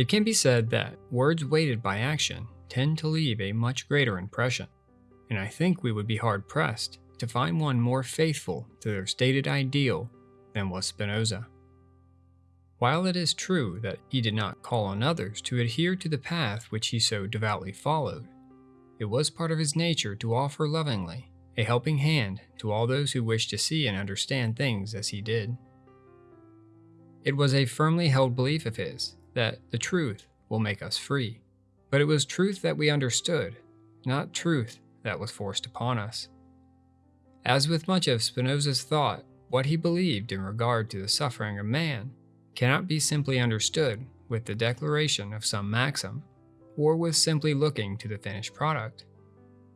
It can be said that words weighted by action tend to leave a much greater impression, and I think we would be hard pressed to find one more faithful to their stated ideal than was Spinoza. While it is true that he did not call on others to adhere to the path which he so devoutly followed, it was part of his nature to offer lovingly a helping hand to all those who wished to see and understand things as he did. It was a firmly held belief of his that the truth will make us free, but it was truth that we understood, not truth that was forced upon us. As with much of Spinoza's thought, what he believed in regard to the suffering of man cannot be simply understood with the declaration of some maxim, or with simply looking to the finished product.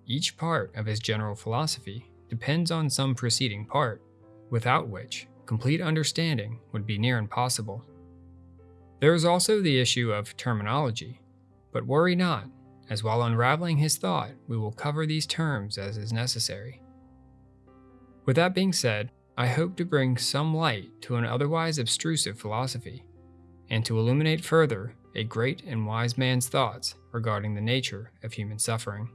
Each part of his general philosophy depends on some preceding part, without which complete understanding would be near impossible. There is also the issue of terminology, but worry not, as while unraveling his thought, we will cover these terms as is necessary. With that being said, I hope to bring some light to an otherwise obtrusive philosophy, and to illuminate further a great and wise man's thoughts regarding the nature of human suffering.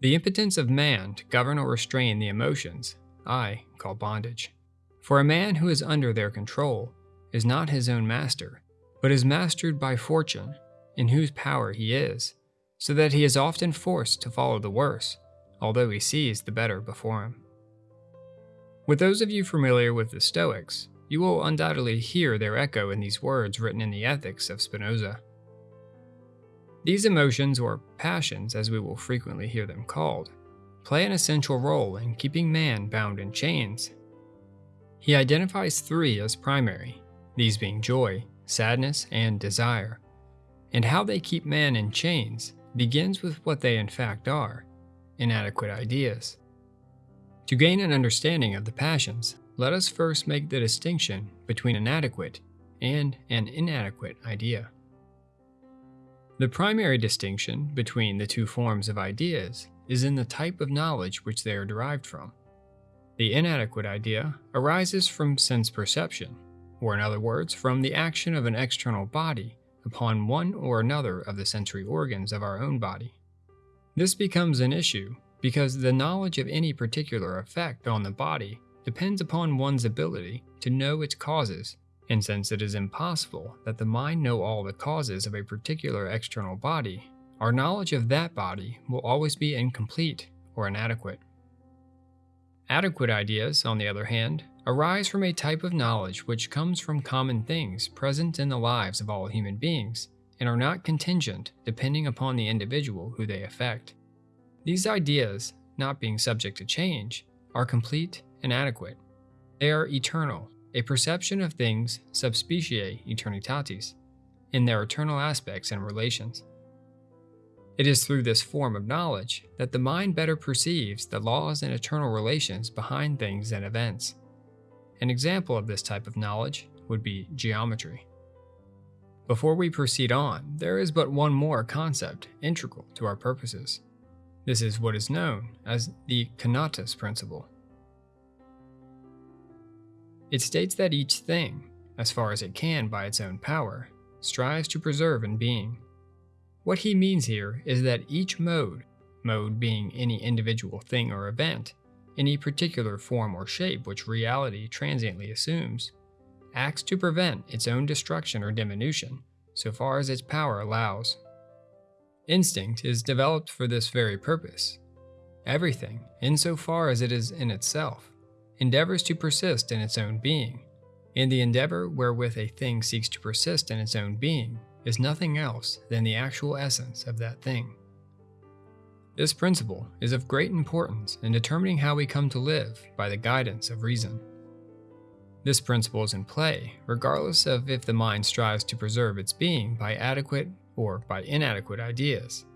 The impotence of man to govern or restrain the emotions I call bondage. For a man who is under their control is not his own master, but is mastered by fortune, in whose power he is, so that he is often forced to follow the worse, although he sees the better before him. With those of you familiar with the Stoics, you will undoubtedly hear their echo in these words written in the Ethics of Spinoza. These emotions, or passions as we will frequently hear them called, play an essential role in keeping man bound in chains. He identifies three as primary, these being joy, sadness, and desire. And how they keep man in chains begins with what they in fact are inadequate ideas. To gain an understanding of the passions, let us first make the distinction between an adequate and an inadequate idea. The primary distinction between the two forms of ideas is in the type of knowledge which they are derived from. The inadequate idea arises from sense perception, or in other words, from the action of an external body upon one or another of the sensory organs of our own body. This becomes an issue because the knowledge of any particular effect on the body depends upon one's ability to know its causes, and since it is impossible that the mind know all the causes of a particular external body, our knowledge of that body will always be incomplete or inadequate. Adequate ideas, on the other hand, arise from a type of knowledge which comes from common things present in the lives of all human beings and are not contingent depending upon the individual who they affect. These ideas, not being subject to change, are complete and adequate. They are eternal, a perception of things sub specie aeternitatis, in their eternal aspects and relations. It is through this form of knowledge that the mind better perceives the laws and eternal relations behind things and events. An example of this type of knowledge would be geometry. Before we proceed on, there is but one more concept integral to our purposes. This is what is known as the Conatus principle. It states that each thing, as far as it can by its own power, strives to preserve in being. What he means here is that each mode, mode being any individual thing or event, any particular form or shape which reality transiently assumes, acts to prevent its own destruction or diminution, so far as its power allows. Instinct is developed for this very purpose. Everything, insofar as it is in itself, endeavors to persist in its own being, In the endeavor wherewith a thing seeks to persist in its own being is nothing else than the actual essence of that thing. This principle is of great importance in determining how we come to live by the guidance of reason. This principle is in play regardless of if the mind strives to preserve its being by adequate or by inadequate ideas.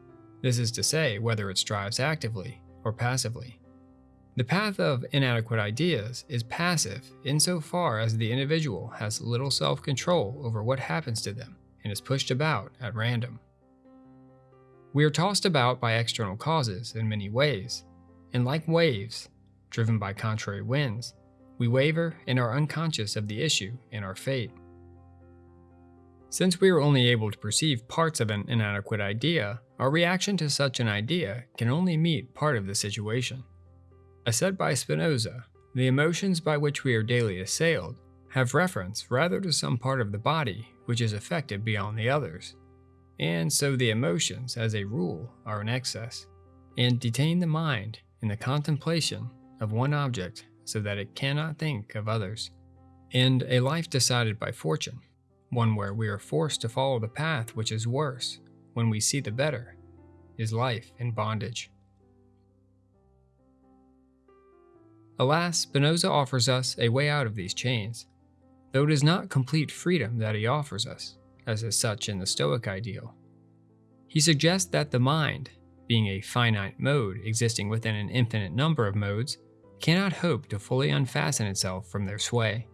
This is to say, whether it strives actively or passively. The path of inadequate ideas is passive insofar as the individual has little self control over what happens to them and is pushed about at random. We are tossed about by external causes in many ways, and like waves, driven by contrary winds, we waver and are unconscious of the issue and our fate. Since we are only able to perceive parts of an inadequate idea, our reaction to such an idea can only meet part of the situation. As said by Spinoza, the emotions by which we are daily assailed have reference rather to some part of the body which is affected beyond the others, and so the emotions, as a rule, are in excess, and detain the mind in the contemplation of one object so that it cannot think of others. And a life decided by fortune, one where we are forced to follow the path which is worse when we see the better, is life in bondage. Alas, Spinoza offers us a way out of these chains, though it is not complete freedom that he offers us, as is such in the Stoic ideal. He suggests that the mind, being a finite mode existing within an infinite number of modes, cannot hope to fully unfasten itself from their sway.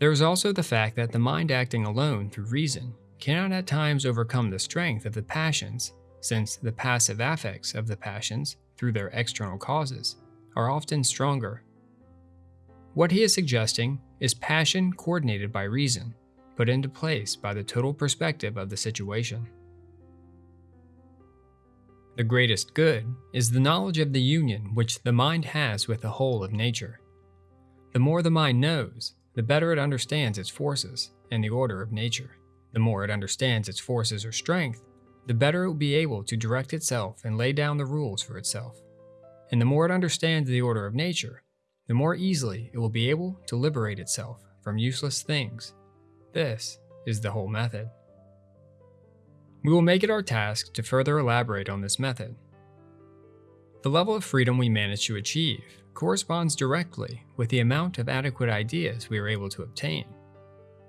There is also the fact that the mind acting alone through reason cannot at times overcome the strength of the passions, since the passive affects of the passions, through their external causes, are often stronger. What he is suggesting is passion coordinated by reason, put into place by the total perspective of the situation. The greatest good is the knowledge of the union which the mind has with the whole of nature. The more the mind knows, the better it understands its forces and the order of nature. The more it understands its forces or strength, the better it will be able to direct itself and lay down the rules for itself. And the more it understands the order of nature, the more easily it will be able to liberate itself from useless things. This is the whole method. We will make it our task to further elaborate on this method. The level of freedom we manage to achieve corresponds directly with the amount of adequate ideas we are able to obtain.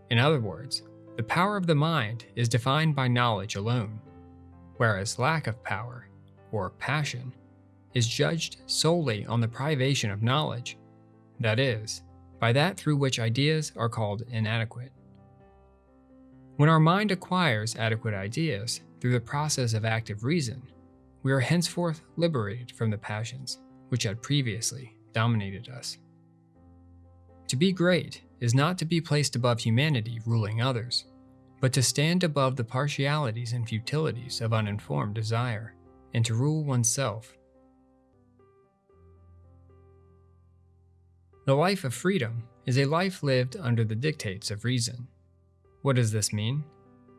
In other words, the power of the mind is defined by knowledge alone, whereas lack of power, or passion, is judged solely on the privation of knowledge, that is, by that through which ideas are called inadequate. When our mind acquires adequate ideas through the process of active reason, we are henceforth liberated from the passions which had previously dominated us. To be great is not to be placed above humanity ruling others, but to stand above the partialities and futilities of uninformed desire, and to rule oneself. The life of freedom is a life lived under the dictates of reason. What does this mean?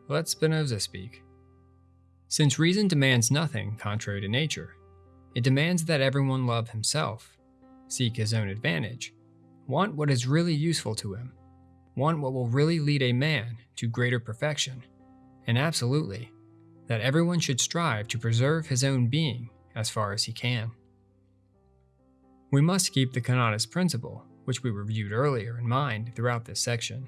Let Spinoza speak. Since reason demands nothing contrary to nature, it demands that everyone love himself seek his own advantage, want what is really useful to him, want what will really lead a man to greater perfection, and absolutely, that everyone should strive to preserve his own being as far as he can. We must keep the Conatus principle, which we reviewed earlier, in mind throughout this section.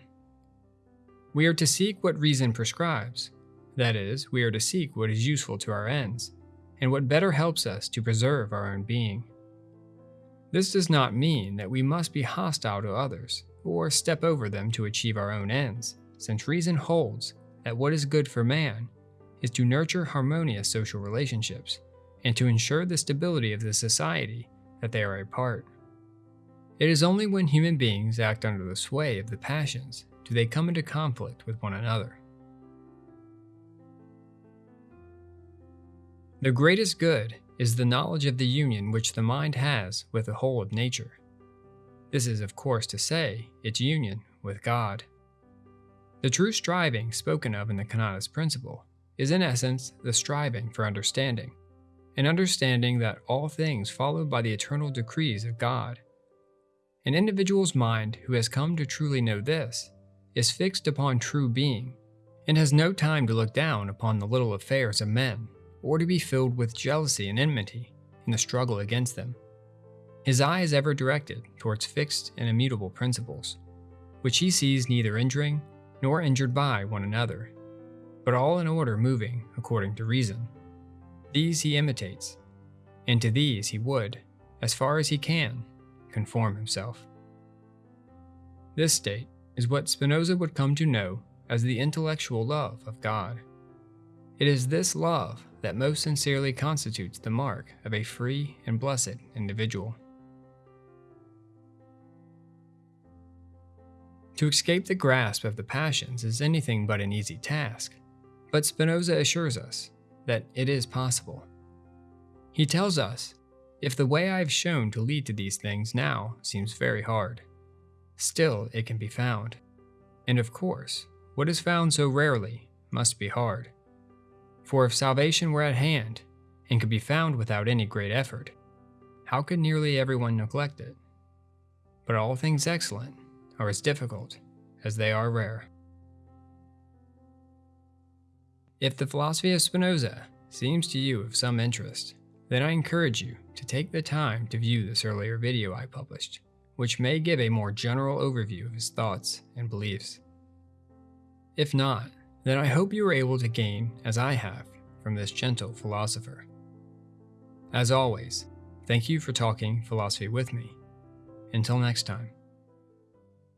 We are to seek what reason prescribes, that is, we are to seek what is useful to our ends, and what better helps us to preserve our own being. This does not mean that we must be hostile to others or step over them to achieve our own ends, since reason holds that what is good for man is to nurture harmonious social relationships and to ensure the stability of the society that they are a part. It is only when human beings act under the sway of the passions do they come into conflict with one another. The greatest good is the knowledge of the union which the mind has with the whole of nature. This is, of course, to say, its union with God. The true striving spoken of in the Conatus principle is in essence the striving for understanding, an understanding that all things follow by the eternal decrees of God. An individual's mind who has come to truly know this is fixed upon true being, and has no time to look down upon the little affairs of men or to be filled with jealousy and enmity in the struggle against them. His eye is ever directed towards fixed and immutable principles, which he sees neither injuring nor injured by one another, but all in order moving according to reason. These he imitates, and to these he would, as far as he can, conform himself. This state is what Spinoza would come to know as the intellectual love of God. It is this love that most sincerely constitutes the mark of a free and blessed individual. To escape the grasp of the passions is anything but an easy task, but Spinoza assures us that it is possible. He tells us, if the way I have shown to lead to these things now seems very hard, still it can be found. And of course, what is found so rarely must be hard. For if salvation were at hand, and could be found without any great effort, how could nearly everyone neglect it? But all things excellent are as difficult as they are rare. If the philosophy of Spinoza seems to you of some interest, then I encourage you to take the time to view this earlier video I published, which may give a more general overview of his thoughts and beliefs. If not, then I hope you are able to gain, as I have, from this gentle philosopher. As always, thank you for talking philosophy with me. Until next time.